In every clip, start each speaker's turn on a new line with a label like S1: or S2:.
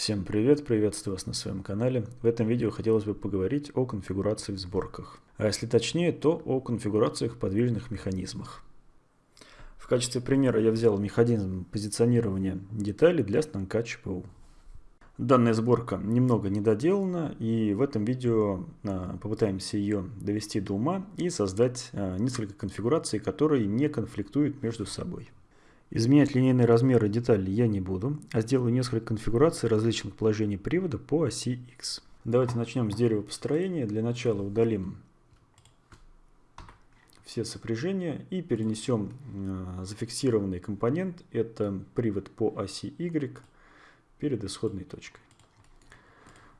S1: Всем привет, приветствую вас на своем канале. В этом видео хотелось бы поговорить о конфигурации в сборках. А если точнее, то о конфигурациях подвижных механизмах. В качестве примера я взял механизм позиционирования деталей для станка ЧПУ. Данная сборка немного недоделана, и в этом видео а, попытаемся ее довести до ума и создать а, несколько конфигураций, которые не конфликтуют между собой. Изменять линейные размеры деталей я не буду, а сделаю несколько конфигураций различных положений привода по оси X. Давайте начнем с дерева построения. Для начала удалим все сопряжения и перенесем э, зафиксированный компонент, это привод по оси Y, перед исходной точкой.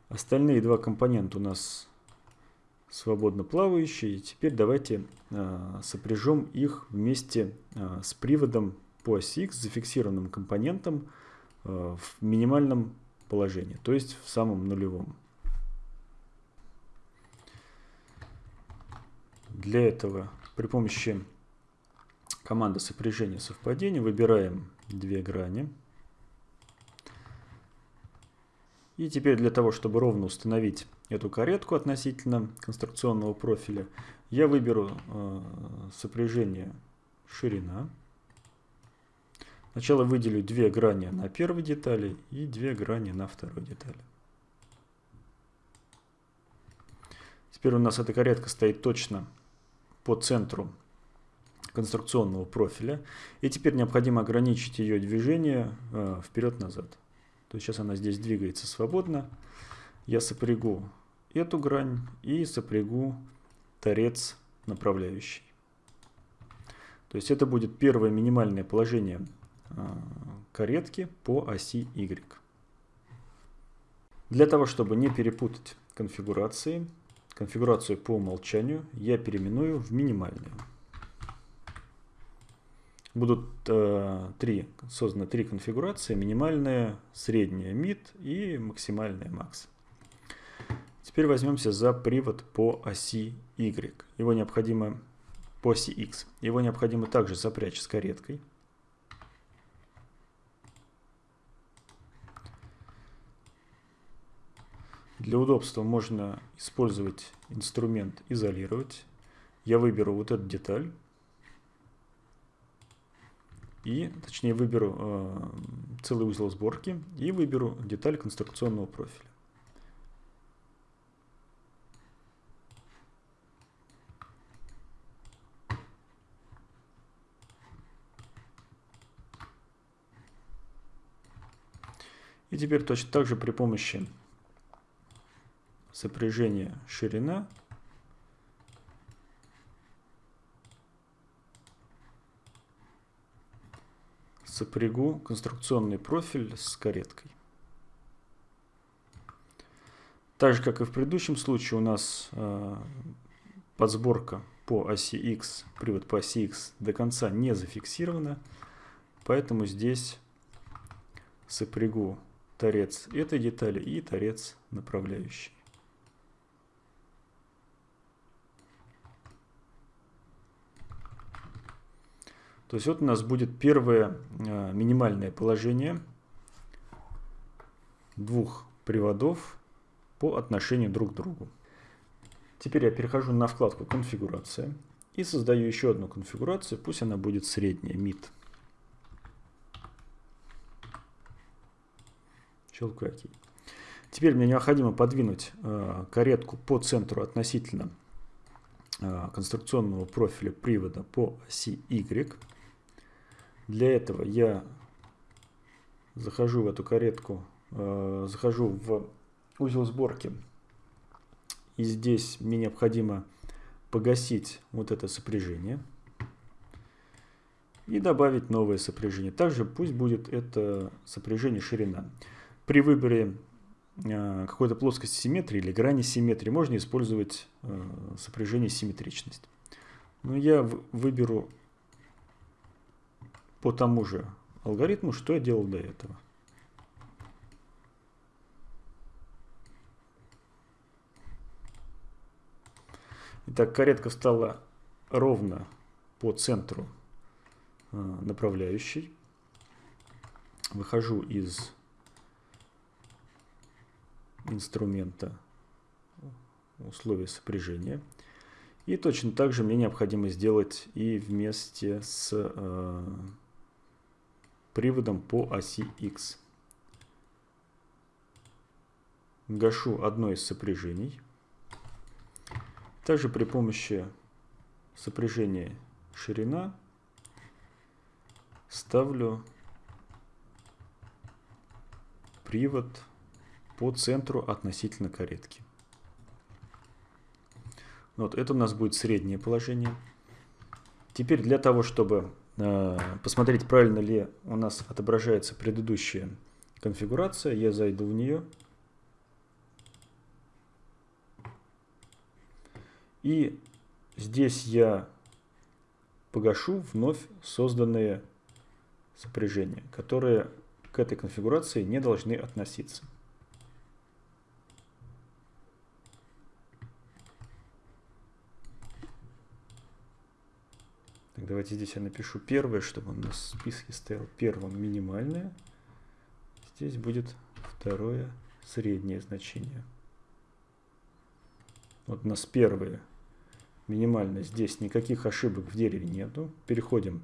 S1: Остальные два компонента у нас свободно плавающие. Теперь давайте э, сопряжем их вместе э, с приводом по оси X зафиксированным компонентом э, в минимальном положении, то есть в самом нулевом. Для этого при помощи команды сопряжения совпадения выбираем две грани. И теперь для того, чтобы ровно установить эту каретку относительно конструкционного профиля, я выберу э, сопряжение ширина. Сначала выделю две грани на первой детали и две грани на второй детали. Теперь у нас эта каретка стоит точно по центру конструкционного профиля. И теперь необходимо ограничить ее движение э, вперед-назад. То есть сейчас она здесь двигается свободно. Я сопрягу эту грань и сопрягу торец направляющий. То есть это будет первое минимальное положение каретки по оси Y. Для того, чтобы не перепутать конфигурации, конфигурацию по умолчанию я переименую в минимальную. Будут э, три, созданы три конфигурации, минимальная, средняя mid и максимальная max. Теперь возьмемся за привод по оси Y. Его необходимо по оси X. Его необходимо также запрячь с кареткой. Для удобства можно использовать инструмент «Изолировать». Я выберу вот эту деталь. И, точнее, выберу э, целый узел сборки и выберу деталь конструкционного профиля. И теперь точно так же при помощи сопряжение ширина сопрягу конструкционный профиль с кареткой. Так же, как и в предыдущем случае, у нас э, подсборка по оси X, привод по оси X до конца не зафиксирована, поэтому здесь сопрягу торец этой детали и торец направляющий. То есть вот у нас будет первое э, минимальное положение двух приводов по отношению друг к другу. Теперь я перехожу на вкладку «Конфигурация» и создаю еще одну конфигурацию, пусть она будет средняя, mid. Щелкаю. Теперь мне необходимо подвинуть э, каретку по центру относительно э, конструкционного профиля привода по оси Y. Для этого я захожу в эту каретку, э, захожу в узел сборки. И здесь мне необходимо погасить вот это сопряжение. И добавить новое сопряжение. Также пусть будет это сопряжение ширина. При выборе э, какой-то плоскости симметрии или грани симметрии можно использовать э, сопряжение симметричность. Но я выберу по тому же алгоритму, что я делал до этого. Итак, каретка встала ровно по центру э, направляющей. Выхожу из инструмента условия сопряжения. И точно так же мне необходимо сделать и вместе с э, приводом по оси X. Гашу одно из сопряжений. Также при помощи сопряжения ширина ставлю привод по центру относительно каретки. Вот это у нас будет среднее положение. Теперь для того, чтобы посмотреть, правильно ли у нас отображается предыдущая конфигурация, я зайду в нее. И здесь я погашу вновь созданные сопряжения, которые к этой конфигурации не должны относиться. Давайте здесь я напишу первое, чтобы у нас в списке стоял первым минимальное. Здесь будет второе среднее значение. Вот у нас первое минимально. Здесь никаких ошибок в дереве нету. Переходим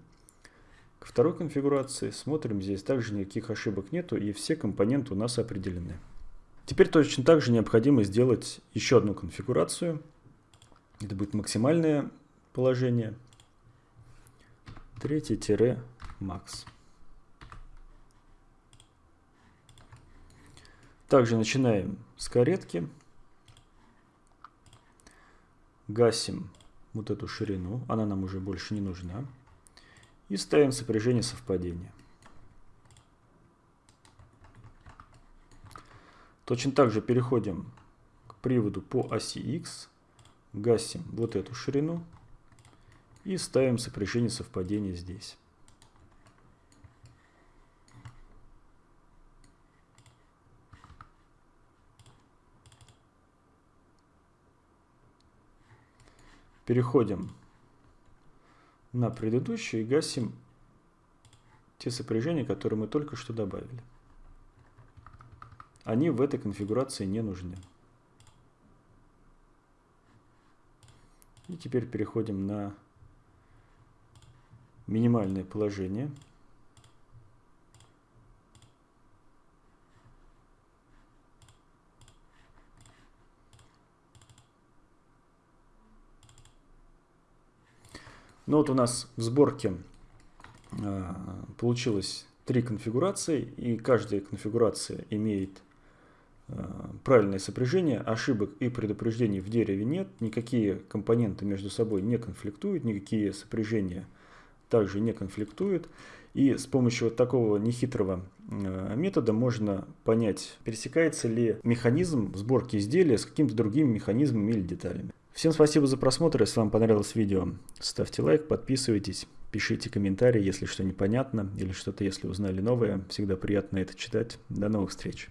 S1: к второй конфигурации. Смотрим, здесь также никаких ошибок нету и все компоненты у нас определены. Теперь точно так же необходимо сделать еще одну конфигурацию. Это будет максимальное положение. Третий-макс. Также начинаем с каретки. Гасим вот эту ширину, она нам уже больше не нужна. И ставим сопряжение совпадения. Точно так же переходим к приводу по оси X, гасим вот эту ширину и ставим сопряжение совпадения здесь. Переходим на предыдущую и гасим те сопряжения, которые мы только что добавили. Они в этой конфигурации не нужны. И теперь переходим на минимальное положение. Ну вот у нас в сборке э, получилось три конфигурации, и каждая конфигурация имеет э, правильное сопряжение, ошибок и предупреждений в дереве нет, никакие компоненты между собой не конфликтуют, никакие сопряжения также не конфликтуют. И с помощью вот такого нехитрого э, метода можно понять, пересекается ли механизм сборки изделия с какими-то другими механизмами или деталями. Всем спасибо за просмотр. Если вам понравилось видео, ставьте лайк, подписывайтесь, пишите комментарии, если что непонятно или что-то, если узнали новое. Всегда приятно это читать. До новых встреч.